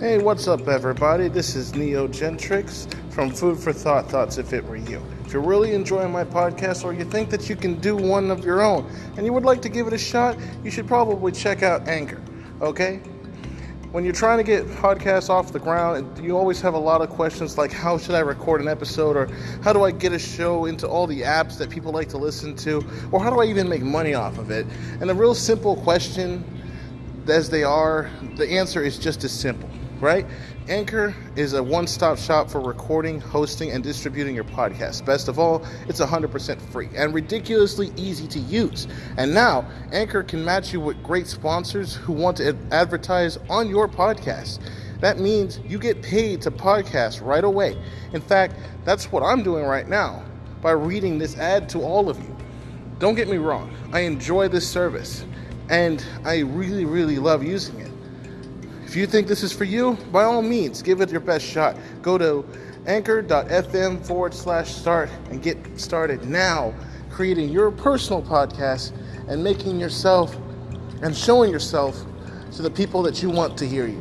Hey, what's up, everybody? This is Neo Gentrix from Food for Thought Thoughts If It Were You. If you're really enjoying my podcast or you think that you can do one of your own and you would like to give it a shot, you should probably check out Anchor, okay? When you're trying to get podcasts off the ground, you always have a lot of questions like how should I record an episode or how do I get a show into all the apps that people like to listen to or how do I even make money off of it? And a real simple question as they are, the answer is just as simple right? Anchor is a one stop shop for recording, hosting, and distributing your podcast. Best of all, it's 100% free and ridiculously easy to use. And now, Anchor can match you with great sponsors who want to advertise on your podcast. That means you get paid to podcast right away. In fact, that's what I'm doing right now by reading this ad to all of you. Don't get me wrong, I enjoy this service and I really, really love using it. If you think this is for you, by all means, give it your best shot. Go to anchor.fm forward slash start and get started now creating your personal podcast and making yourself and showing yourself to the people that you want to hear you.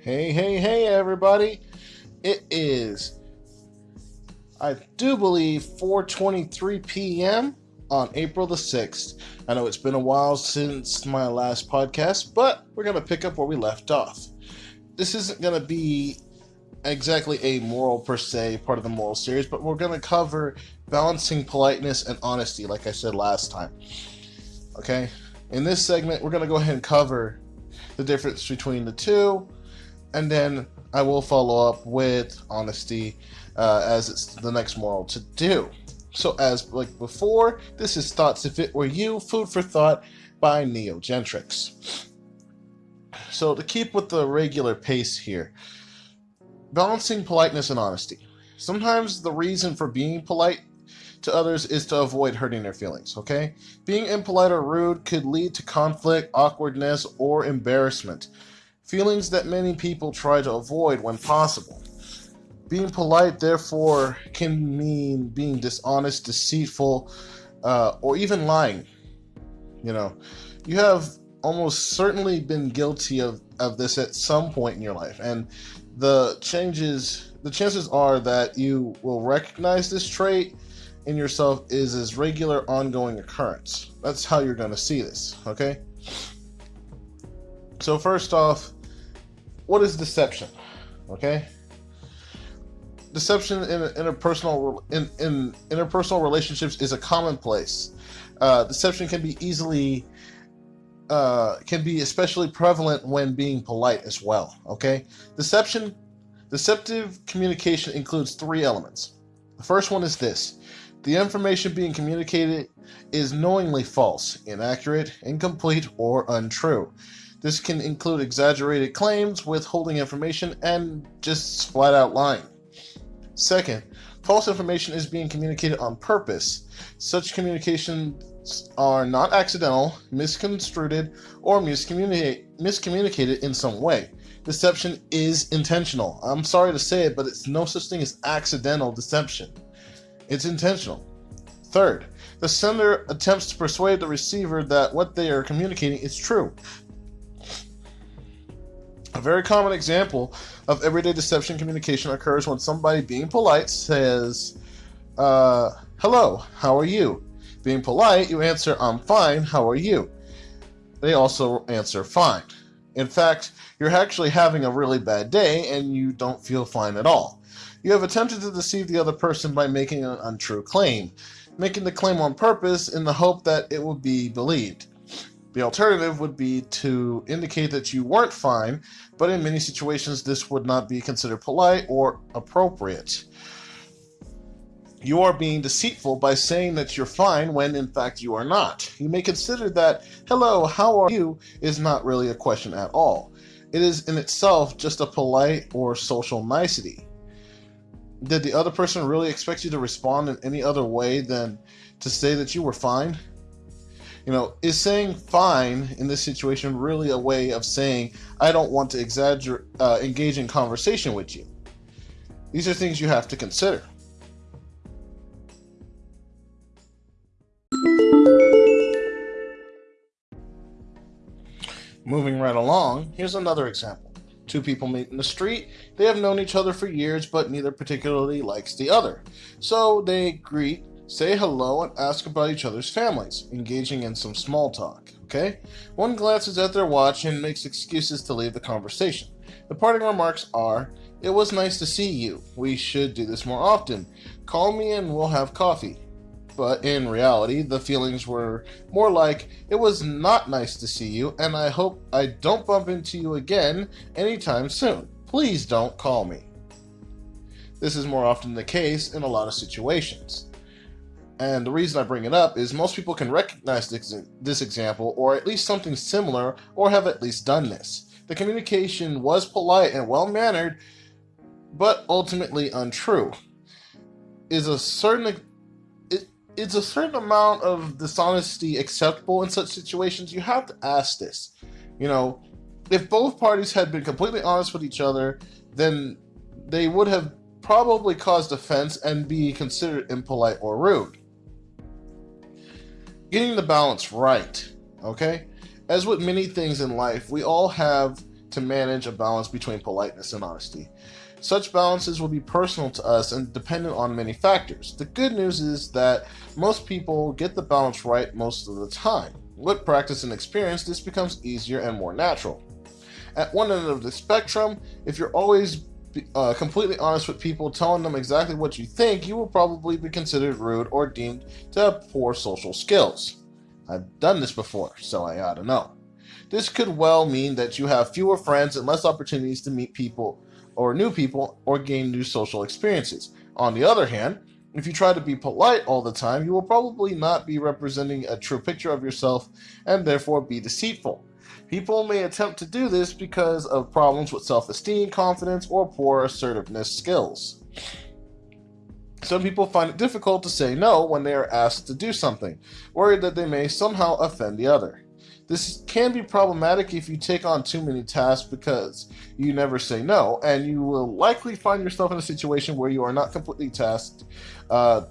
Hey, hey, hey, everybody. It is I do believe 4:23 p.m. on April the 6th. I know it's been a while since my last podcast, but we're going to pick up where we left off. This isn't going to be exactly a moral per se, part of the moral series, but we're going to cover balancing politeness and honesty like I said last time. Okay? In this segment, we're going to go ahead and cover the difference between the two, and then I will follow up with honesty uh, as it's the next moral to do. So, as like before, this is Thoughts If It Were You, Food for Thought by Neo Gentrix. So, to keep with the regular pace here, balancing politeness and honesty. Sometimes the reason for being polite to others is to avoid hurting their feelings, okay? Being impolite or rude could lead to conflict, awkwardness, or embarrassment. Feelings that many people try to avoid when possible. Being polite, therefore, can mean being dishonest, deceitful, uh, or even lying. You know, you have almost certainly been guilty of, of this at some point in your life, and the changes, the chances are that you will recognize this trait in yourself is as regular ongoing occurrence. That's how you're going to see this, okay? So first off, what is deception? Okay? deception in interpersonal in, in interpersonal relationships is a commonplace. Uh, deception can be easily uh, can be especially prevalent when being polite as well. Okay, deception, deceptive communication includes three elements. The first one is this: the information being communicated is knowingly false, inaccurate, incomplete, or untrue. This can include exaggerated claims, withholding information, and just flat out lying. Second, false information is being communicated on purpose. Such communications are not accidental, misconstrued, or miscommunicate, miscommunicated in some way. Deception is intentional. I'm sorry to say it, but it's no such thing as accidental deception. It's intentional. Third, the sender attempts to persuade the receiver that what they are communicating is true. A very common example of everyday deception communication occurs when somebody being polite says, uh, Hello, how are you? Being polite, you answer, I'm fine, how are you? They also answer, Fine. In fact, you're actually having a really bad day and you don't feel fine at all. You have attempted to deceive the other person by making an untrue claim, making the claim on purpose in the hope that it will be believed. The alternative would be to indicate that you weren't fine, but in many situations this would not be considered polite or appropriate. You are being deceitful by saying that you're fine when in fact you are not. You may consider that, hello, how are you, is not really a question at all. It is in itself just a polite or social nicety. Did the other person really expect you to respond in any other way than to say that you were fine? You know, is saying fine in this situation really a way of saying, I don't want to exaggerate, uh, engage in conversation with you? These are things you have to consider. Moving right along, here's another example. Two people meet in the street. They have known each other for years, but neither particularly likes the other. So they greet say hello, and ask about each other's families, engaging in some small talk. Okay? One glances at their watch and makes excuses to leave the conversation. The parting remarks are, It was nice to see you. We should do this more often. Call me and we'll have coffee but in reality, the feelings were more like, it was not nice to see you, and I hope I don't bump into you again anytime soon. Please don't call me. This is more often the case in a lot of situations. And the reason I bring it up is most people can recognize this, this example, or at least something similar, or have at least done this. The communication was polite and well mannered, but ultimately untrue. Is a certain is a certain amount of dishonesty acceptable in such situations? You have to ask this. You know, if both parties had been completely honest with each other, then they would have probably caused offense and be considered impolite or rude. Getting the balance right, okay? As with many things in life, we all have to manage a balance between politeness and honesty. Such balances will be personal to us and dependent on many factors. The good news is that most people get the balance right most of the time. With practice and experience, this becomes easier and more natural. At one end of the spectrum, if you're always uh, completely honest with people, telling them exactly what you think, you will probably be considered rude or deemed to have poor social skills. I've done this before, so I ought to know. This could well mean that you have fewer friends and less opportunities to meet people or new people or gain new social experiences. On the other hand, if you try to be polite all the time, you will probably not be representing a true picture of yourself and therefore be deceitful. People may attempt to do this because of problems with self esteem, confidence, or poor assertiveness skills. Some people find it difficult to say no when they are asked to do something, worried that they may somehow offend the other. This can be problematic if you take on too many tasks because you never say no, and you will likely find yourself in a situation where you are not completely tasked, uh,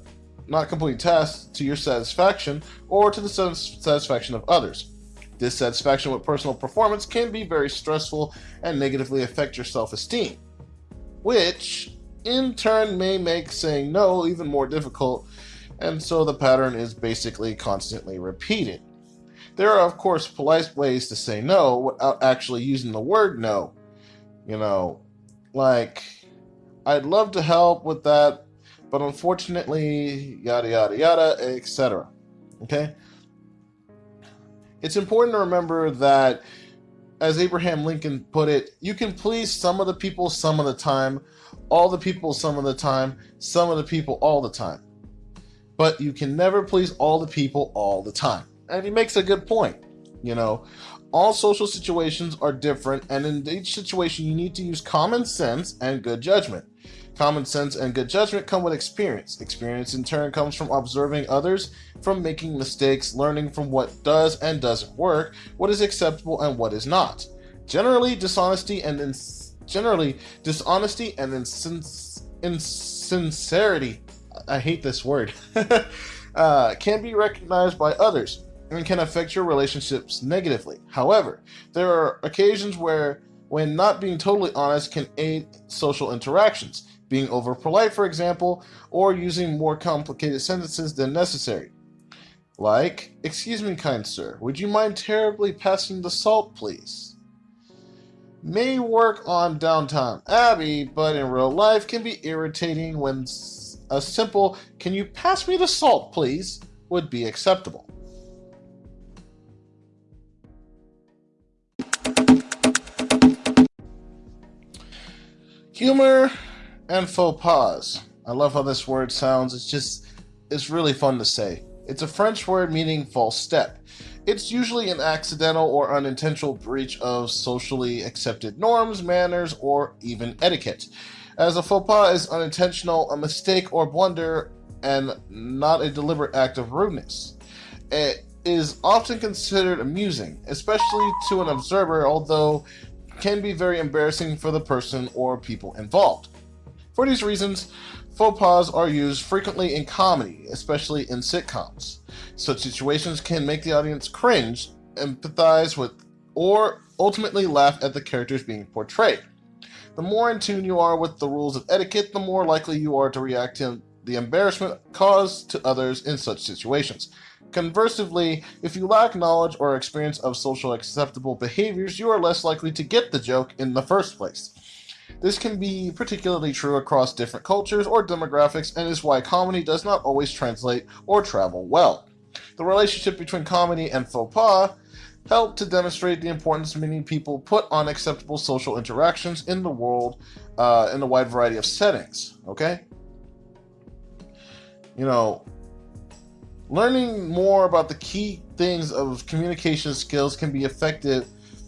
not completely tasked to your satisfaction or to the satisfaction of others. Dissatisfaction with personal performance can be very stressful and negatively affect your self-esteem, which in turn may make saying no even more difficult, and so the pattern is basically constantly repeated. There are, of course, polite ways to say no without actually using the word no. You know, like, I'd love to help with that, but unfortunately, yada, yada, yada, etc. Okay? It's important to remember that, as Abraham Lincoln put it, you can please some of the people some of the time, all the people some of the time, some of the people all the time. But you can never please all the people all the time and he makes a good point. You know, all social situations are different, and in each situation, you need to use common sense and good judgment. Common sense and good judgment come with experience. Experience, in turn, comes from observing others, from making mistakes, learning from what does and doesn't work, what is acceptable and what is not. Generally, dishonesty and ins- generally dishonesty and insins- insincerity. I hate this word. uh, can be recognized by others and can affect your relationships negatively. However, there are occasions where, when not being totally honest, can aid social interactions, being over polite, for example, or using more complicated sentences than necessary. Like, excuse me, kind sir, would you mind terribly passing the salt, please? May work on Downton Abbey, but in real life can be irritating when a simple, can you pass me the salt, please, would be acceptable. Humor and faux pas. I love how this word sounds. It's just, it's really fun to say. It's a French word meaning false step. It's usually an accidental or unintentional breach of socially accepted norms, manners, or even etiquette. As a faux pas is unintentional, a mistake or blunder, and not a deliberate act of rudeness. It is often considered amusing, especially to an observer, although can be very embarrassing for the person or people involved. For these reasons, faux pas are used frequently in comedy, especially in sitcoms. Such situations can make the audience cringe, empathize with, or ultimately laugh at the characters being portrayed. The more in tune you are with the rules of etiquette, the more likely you are to react to the embarrassment caused to others in such situations. Conversely, if you lack knowledge or experience of social acceptable behaviors, you are less likely to get the joke in the first place. This can be particularly true across different cultures or demographics and is why comedy does not always translate or travel well. The relationship between comedy and faux pas help to demonstrate the importance many people put on acceptable social interactions in the world uh, in a wide variety of settings. Okay? You know, learning more about the key things of communication skills can be effective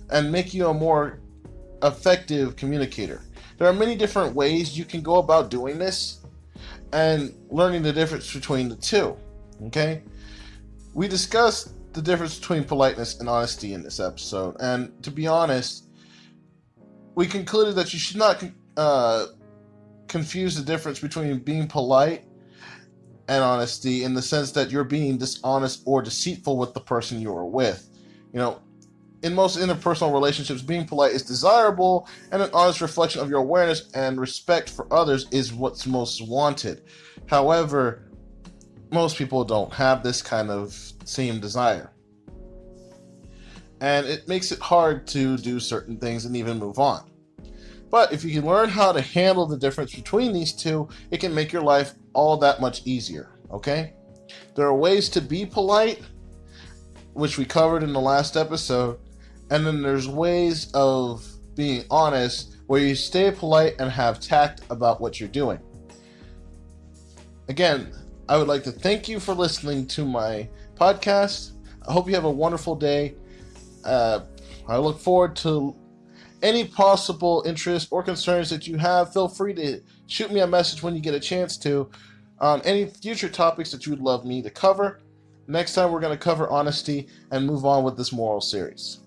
and make you a more effective communicator. There are many different ways you can go about doing this and learning the difference between the two. Okay? We discussed the difference between politeness and honesty in this episode, and to be honest, we concluded that you should not uh, confuse the difference between being polite and honesty in the sense that you're being dishonest or deceitful with the person you are with. You know, in most interpersonal relationships, being polite is desirable, and an honest reflection of your awareness and respect for others is what's most wanted. However, most people don't have this kind of same desire. And it makes it hard to do certain things and even move on. But if you can learn how to handle the difference between these two, it can make your life all that much easier, okay? There are ways to be polite, which we covered in the last episode, and then there's ways of being honest where you stay polite and have tact about what you're doing. Again, I would like to thank you for listening to my podcast. I hope you have a wonderful day. Uh, I look forward to any possible interest or concerns that you have. Feel free to shoot me a message when you get a chance to on any future topics that you would love me to cover. Next time, we're going to cover honesty and move on with this moral series.